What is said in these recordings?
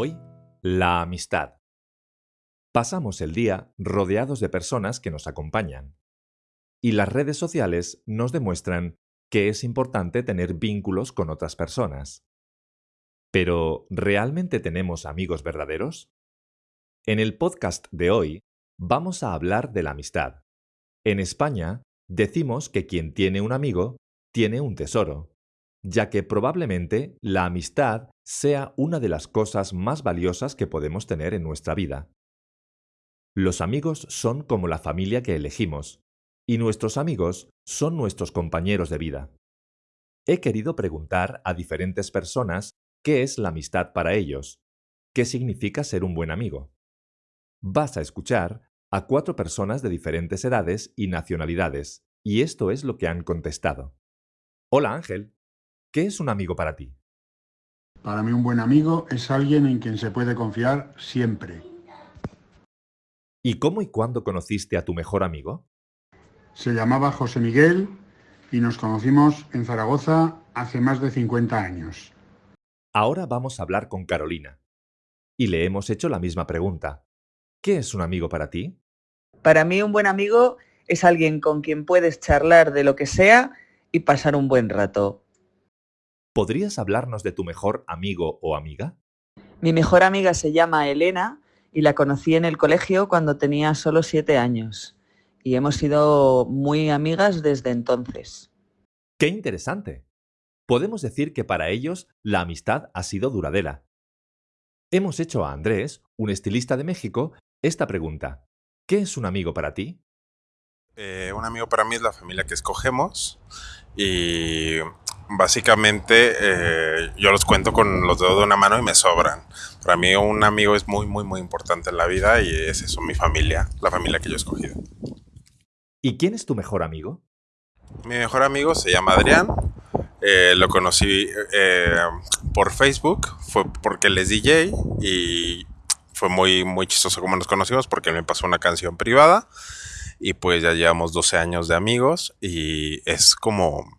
Hoy, la amistad. Pasamos el día rodeados de personas que nos acompañan. Y las redes sociales nos demuestran que es importante tener vínculos con otras personas. Pero, ¿realmente tenemos amigos verdaderos? En el podcast de hoy vamos a hablar de la amistad. En España, decimos que quien tiene un amigo tiene un tesoro, ya que probablemente la amistad sea una de las cosas más valiosas que podemos tener en nuestra vida. Los amigos son como la familia que elegimos, y nuestros amigos son nuestros compañeros de vida. He querido preguntar a diferentes personas qué es la amistad para ellos, qué significa ser un buen amigo. Vas a escuchar a cuatro personas de diferentes edades y nacionalidades, y esto es lo que han contestado. Hola Ángel, ¿qué es un amigo para ti? Para mí un buen amigo es alguien en quien se puede confiar siempre. ¿Y cómo y cuándo conociste a tu mejor amigo? Se llamaba José Miguel y nos conocimos en Zaragoza hace más de 50 años. Ahora vamos a hablar con Carolina. Y le hemos hecho la misma pregunta. ¿Qué es un amigo para ti? Para mí un buen amigo es alguien con quien puedes charlar de lo que sea y pasar un buen rato. ¿Podrías hablarnos de tu mejor amigo o amiga? Mi mejor amiga se llama Elena y la conocí en el colegio cuando tenía solo siete años. Y hemos sido muy amigas desde entonces. ¡Qué interesante! Podemos decir que para ellos la amistad ha sido duradera. Hemos hecho a Andrés, un estilista de México, esta pregunta. ¿Qué es un amigo para ti? Eh, un amigo para mí es la familia que escogemos y básicamente eh, yo los cuento con los dedos de una mano y me sobran. Para mí un amigo es muy, muy, muy importante en la vida y es eso, mi familia, la familia que yo he escogido. ¿Y quién es tu mejor amigo? Mi mejor amigo se llama Adrián. Eh, lo conocí eh, por Facebook, fue porque él es DJ y fue muy, muy chistoso como nos conocimos porque él me pasó una canción privada y pues ya llevamos 12 años de amigos y es como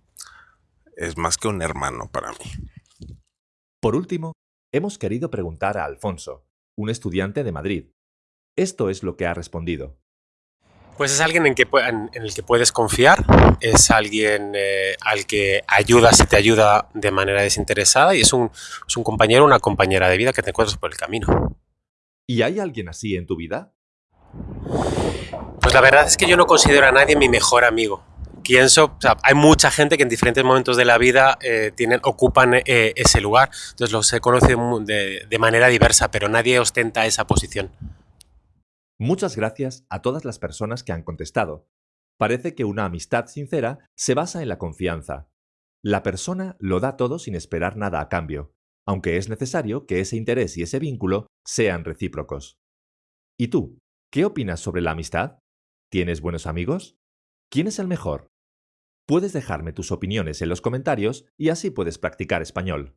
es más que un hermano para mí. Por último, hemos querido preguntar a Alfonso, un estudiante de Madrid. Esto es lo que ha respondido. Pues es alguien en, el que puedes confiar, es alguien eh, al que ayudas y te ayuda de manera desinteresada y es un, es un compañero o una compañera de vida que te encuentras por el camino. ¿Y hay alguien así en tu vida? Pues la verdad es que yo no considero a nadie mi mejor amigo pienso, hay mucha gente que en diferentes momentos de la vida eh, tienen, ocupan eh, ese lugar, entonces los se conoce de, de manera diversa, pero nadie ostenta esa posición. Muchas gracias a todas las personas que han contestado. Parece que una amistad sincera se basa en la confianza. La persona lo da todo sin esperar nada a cambio, aunque es necesario que ese interés y ese vínculo sean recíprocos. ¿Y tú? ¿Qué opinas sobre la amistad? ¿Tienes buenos amigos? ¿Quién es el mejor? Puedes dejarme tus opiniones en los comentarios y así puedes practicar español.